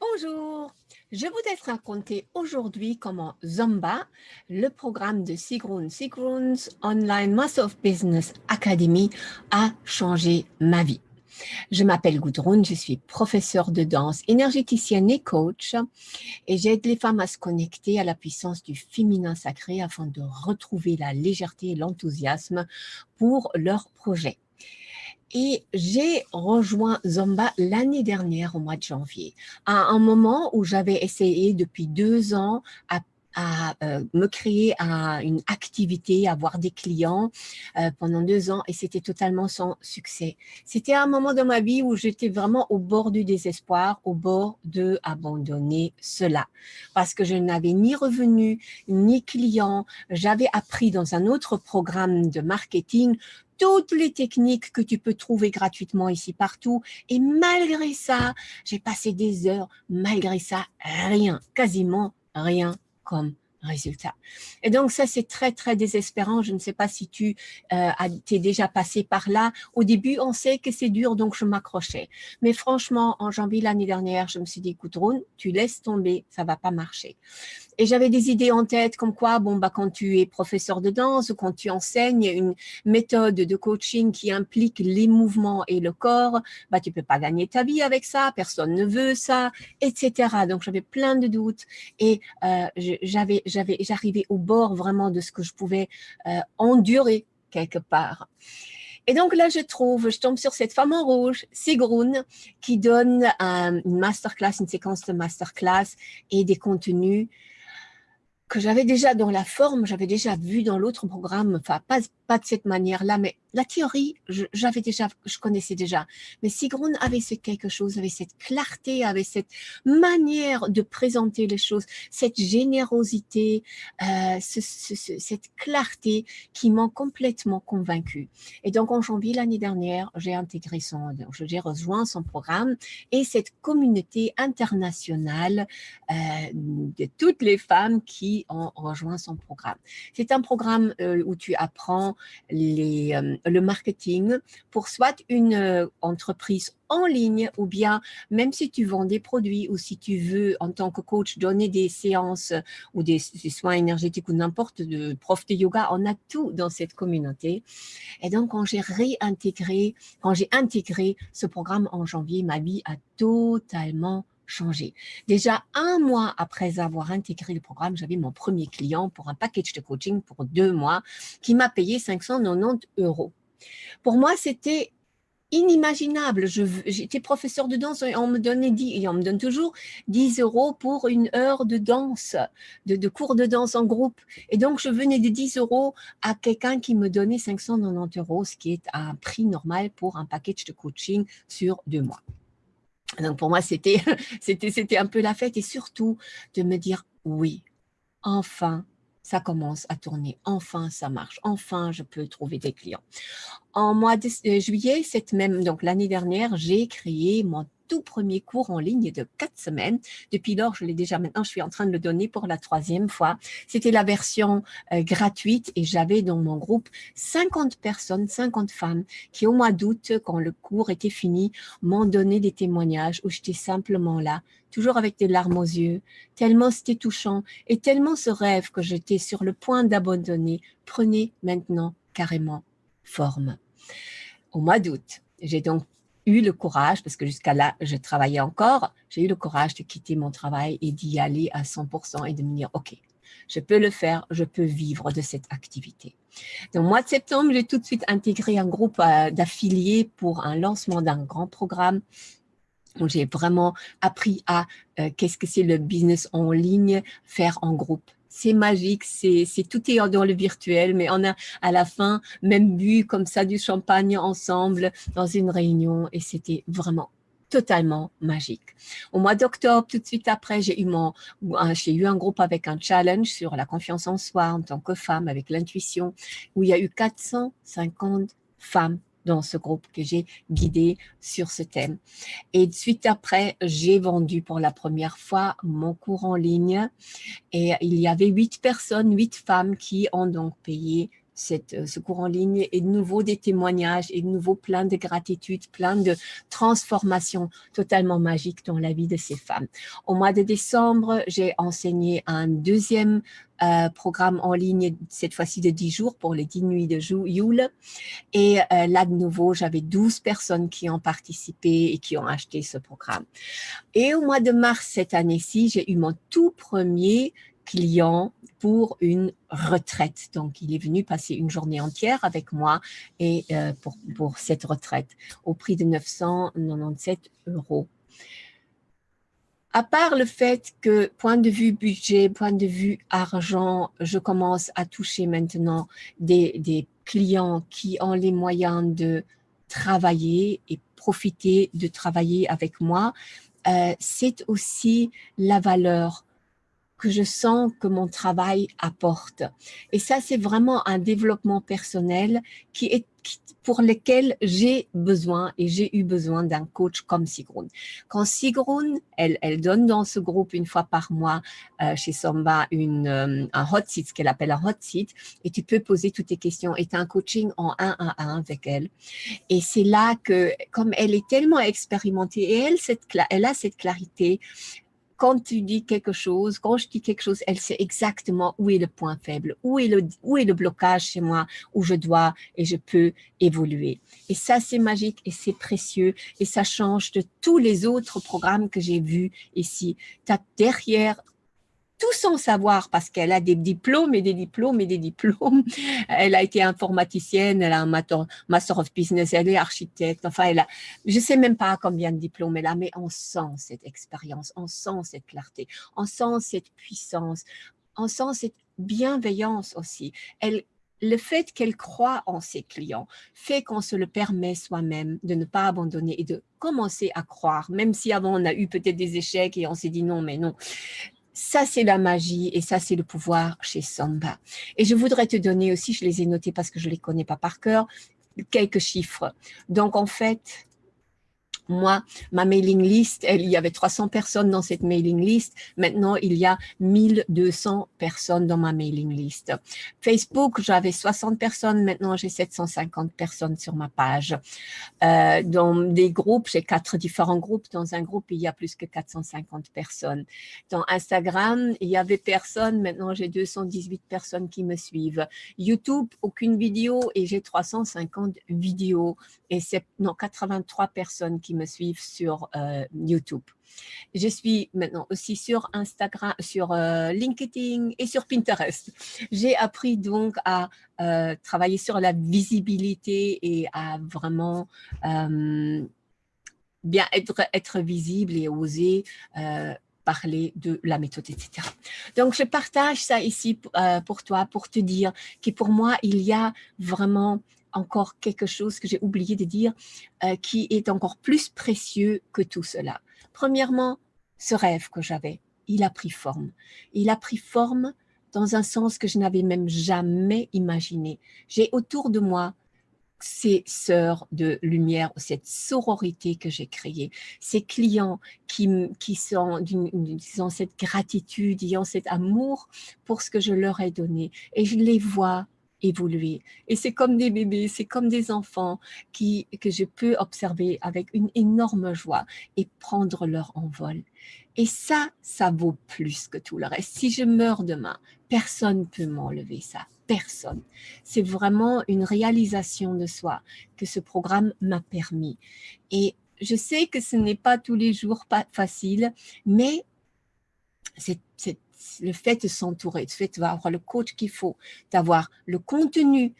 Bonjour, je voudrais te raconter aujourd'hui comment Zomba, le programme de Sigrun Sigrun's Online Master of Business Academy, a changé ma vie. Je m'appelle Gudrun, je suis professeure de danse, énergéticienne et coach et j'aide les femmes à se connecter à la puissance du féminin sacré afin de retrouver la légèreté et l'enthousiasme pour leurs projets. Et j'ai rejoint Zomba l'année dernière, au mois de janvier, à un moment où j'avais essayé depuis deux ans à à euh, me créer une activité, avoir des clients euh, pendant deux ans et c'était totalement sans succès. C'était un moment de ma vie où j'étais vraiment au bord du désespoir, au bord de abandonner cela parce que je n'avais ni revenus, ni clients. J'avais appris dans un autre programme de marketing toutes les techniques que tu peux trouver gratuitement ici partout. Et malgré ça, j'ai passé des heures, malgré ça, rien, quasiment rien comme résultat. Et donc ça, c'est très, très désespérant. Je ne sais pas si tu euh, t'es déjà passé par là. Au début, on sait que c'est dur, donc je m'accrochais. Mais franchement, en janvier l'année dernière, je me suis dit, écoute, tu laisses tomber, ça va pas marcher. Et j'avais des idées en tête comme quoi, bon, bah, quand tu es professeur de danse quand tu enseignes une méthode de coaching qui implique les mouvements et le corps, bah, tu peux pas gagner ta vie avec ça, personne ne veut ça, etc. Donc, j'avais plein de doutes et euh, j'arrivais au bord vraiment de ce que je pouvais euh, endurer quelque part. Et donc là, je trouve, je tombe sur cette femme en rouge, Sigrun, qui donne une masterclass, une séquence de masterclass et des contenus que j'avais déjà dans la forme, j'avais déjà vu dans l'autre programme, enfin pas, pas de cette manière-là, mais la théorie, j'avais déjà, je connaissais déjà. Mais Sigrun avait ce quelque chose, avait cette clarté, avait cette manière de présenter les choses, cette générosité, euh, cette clarté qui m'ont complètement convaincue. Et donc en janvier l'année dernière, j'ai intégré son, j'ai rejoint son programme et cette communauté internationale euh, de toutes les femmes qui ont rejoint son programme. C'est un programme euh, où tu apprends les le marketing pour soit une euh, entreprise en ligne ou bien même si tu vends des produits ou si tu veux en tant que coach donner des séances ou des, soins énergétiques ou n'importe de prof de yoga, on a tout dans cette communauté. Et donc quand j'ai réintégré, quand j'ai intégré ce programme en janvier, ma vie a totalement changé. Déjà un mois après avoir intégré le programme, j'avais mon premier client pour un package de coaching pour deux mois qui m'a payé 590 euros. Pour moi, c'était inimaginable. J'étais professeur de danse et on me donnait 10, et on me donne toujours 10 euros pour une heure de danse, de, cours de danse en groupe. Et donc, je venais de 10 euros à quelqu'un qui me donnait 590 euros, ce qui est un prix normal pour un package de coaching sur deux mois. Donc, pour moi, c'était un peu la fête et surtout de me dire, oui, enfin, ça commence à tourner. Enfin, ça marche. Enfin, je peux trouver des clients. En mois de euh, juillet, cette même, donc l'année dernière, j'ai créé mon tout premier cours en ligne de quatre semaines. Depuis lors, je l'ai déjà maintenant, je suis en train de le donner pour la troisième fois. C'était la version euh, gratuite et j'avais dans mon groupe 50 personnes, 50 femmes qui au mois d'août, quand le cours était fini, m'ont donné des témoignages où j'étais simplement là, toujours avec des larmes aux yeux, tellement c'était touchant et tellement ce rêve que j'étais sur le point d'abandonner prenait maintenant carrément forme. Au mois d'août, j'ai donc eu le courage, parce que jusqu'à là, je travaillais encore, j'ai eu le courage de quitter mon travail et d'y aller à 100% et de me dire, OK, je peux le faire, je peux vivre de cette activité. Donc, au mois de septembre, j'ai tout de suite intégré un groupe euh, d'affiliés pour un lancement d'un grand programme où j'ai vraiment appris à euh, qu'est-ce que c'est le business en ligne, faire en groupe c'est magique, c'est tout est dans le virtuel, mais on a à la fin même bu comme ça du champagne ensemble dans une réunion et c'était vraiment totalement magique. Au mois d'octobre, tout de suite après, j'ai eu, mon, j'ai eu un groupe avec un challenge sur la confiance en soi en tant que femme, avec l'intuition, où il y a eu 450 femmes dans ce groupe que j'ai guidé sur ce thème. Et suite après, j'ai vendu pour la première fois mon cours en ligne et il y avait huit personnes, huit femmes qui ont donc payé cette, euh, ce cours en ligne et de nouveau des témoignages et de nouveau plein de gratitude, plein de transformations totalement magiques dans la vie de ces femmes. Au mois de décembre, j'ai enseigné un deuxième euh, programme en ligne, cette fois-ci de 10 jours pour les 10 nuits de Yule. Et euh, là, de nouveau, j'avais 12 personnes qui ont participé et qui ont acheté ce programme. Et au mois de mars cette année-ci, j'ai eu mon tout premier client pour une retraite. Donc, il est venu passer une journée entière avec moi et euh, pour, pour cette retraite au prix de 997 euros. À part le fait que, point de vue budget, point de vue argent, je commence à toucher maintenant des, des clients qui ont les moyens de travailler et profiter de travailler avec moi, euh, c'est aussi la valeur que je sens que mon travail apporte. Et ça, c'est vraiment un développement personnel qui est pour lequel j'ai besoin et j'ai eu besoin d'un coach comme Sigrun. Quand Sigrun, elle, donne dans ce groupe une fois par mois euh, chez Somba une, euh, un hot seat, ce qu'elle appelle un hot seat, et tu peux poser toutes tes questions et tu as un coaching en un à un avec elle. Et c'est là que, comme elle est tellement expérimentée et elle, elle a cette clarité, quand tu dis quelque chose, quand je dis quelque chose, elle sait exactement où est le point faible, où est le, où est le blocage chez moi, où je dois et je peux évoluer. Et ça, c'est magique et c'est précieux et ça change de tous les autres programmes que j'ai vus ici. Tu derrière tout son savoir parce qu'elle a des diplômes et des diplômes et des diplômes. Elle a été informaticienne, elle a un master of business, elle est architecte. Enfin, elle a, je sais même pas combien de diplômes elle a, mais on sent cette expérience, on sent cette clarté, on sent cette puissance, on sent cette bienveillance aussi. Le fait qu'elle croit en ses clients fait qu'on se le permet soi-même de ne pas abandonner et de commencer à croire, même si avant on a eu peut-être des échecs et on s'est dit non, mais non. Ça, c'est la magie et ça, c'est le pouvoir chez Samba. Et je voudrais te donner aussi, je les ai notés parce que je les connais pas par cœur, quelques chiffres. Donc, en fait, moi, ma mailing list, il y avait 300 personnes dans cette mailing list. Maintenant, il y a 1200 personnes dans ma mailing list. Facebook, j'avais 60 personnes. Maintenant, j'ai 750 personnes sur ma page. Euh, dans des groupes, j'ai quatre différents groupes. Dans un groupe, il y a plus que 450 personnes. Dans Instagram, il y avait personne. Maintenant, j'ai 218 personnes qui me suivent. YouTube, aucune vidéo et j'ai 350 vidéos. Et c'est, non, 83 personnes qui me suivent sur euh, YouTube. Je suis maintenant aussi sur Instagram, sur euh, LinkedIn et sur Pinterest. J'ai appris donc à euh, travailler sur la visibilité et à vraiment bien être, être visible et oser parler de la méthode, etc. Donc, je partage ça ici pour toi, pour te dire que pour moi, il y a vraiment encore quelque chose que j'ai oublié de dire euh, qui est encore plus précieux que tout cela. Premièrement, ce rêve que j'avais, il a pris forme. Il a pris forme dans un sens que je n'avais même jamais imaginé. J'ai autour de moi ces sœurs de lumière, cette sororité que j'ai créée, ces clients qui, qui sont ont cette gratitude, ont cet amour pour ce que je leur ai donné. Et je les vois évoluer. Et c'est comme des bébés, c'est comme des enfants qui, que je peux observer avec une énorme joie et prendre leur envol. Et ça, ça vaut plus que tout le reste. Si je meurs demain, personne ne peut m'enlever ça. Personne. C'est vraiment une réalisation de soi que ce programme m'a permis. Et je sais que ce n'est pas tous les jours pas facile, mais c'est le fait de s'entourer, le fait d'avoir le coach qu'il faut, d'avoir le contenu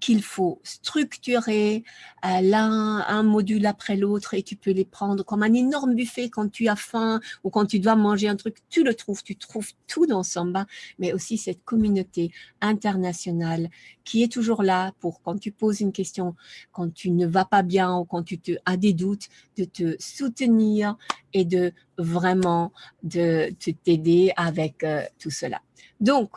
qu'il faut structurer euh, l'un un module après l'autre et tu peux les prendre comme un énorme buffet quand tu as faim ou quand tu dois manger un truc, tu le trouves, tu trouves tout dans Samba, mais aussi cette communauté internationale qui est toujours là pour quand tu poses une question, quand tu ne vas pas bien ou quand tu te, as des doutes, de te soutenir et de vraiment de t'aider avec euh, tout cela. Donc,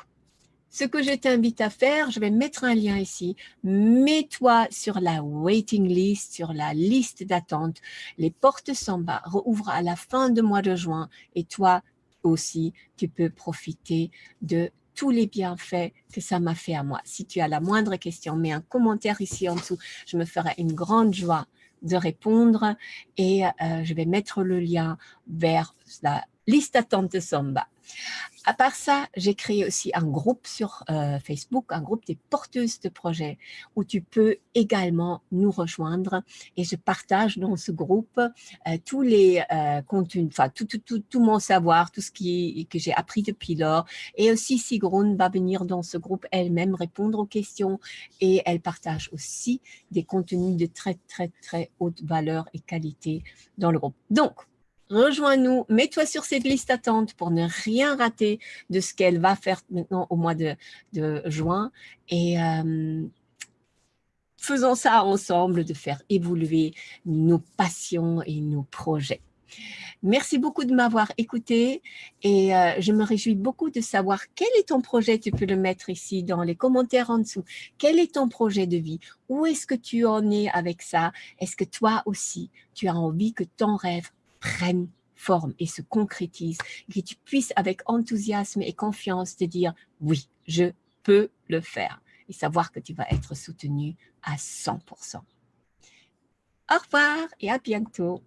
ce que je t'invite à faire, je vais mettre un lien ici. Mets-toi sur la waiting list, sur la liste d'attente. Les portes Samba rouvrent à la fin du mois de juin et toi aussi, tu peux profiter de tous les bienfaits que ça m'a fait à moi. Si tu as la moindre question, mets un commentaire ici en dessous. Je me ferai une grande joie de répondre et euh, je vais mettre le lien vers la liste d'attente de Samba. À part ça, j'ai créé aussi un groupe sur euh, Facebook, un groupe des porteuses de projets où tu peux également nous rejoindre et je partage dans ce groupe euh, tous les euh, contenus, enfin tout, tout, tout, tout, mon savoir, tout ce qui, que j'ai appris depuis lors et aussi Sigrun va venir dans ce groupe elle-même répondre aux questions et elle partage aussi des contenus de très très très haute valeur et qualité dans le groupe. Donc, rejoins-nous, mets-toi sur cette liste d'attente pour ne rien rater de ce qu'elle va faire maintenant au mois de, juin. Et euh, faisons ça ensemble, de faire évoluer nos passions et nos projets. Merci beaucoup de m'avoir écouté et euh, je me réjouis beaucoup de savoir quel est ton projet. Tu peux le mettre ici dans les commentaires en dessous. Quel est ton projet de vie? Où est-ce que tu en es avec ça? Est-ce que toi aussi, tu as envie que ton rêve prenne forme et se concrétise, que tu puisses avec enthousiasme et confiance te dire oui, je peux le faire et savoir que tu vas être soutenu à 100%. Au revoir et à bientôt.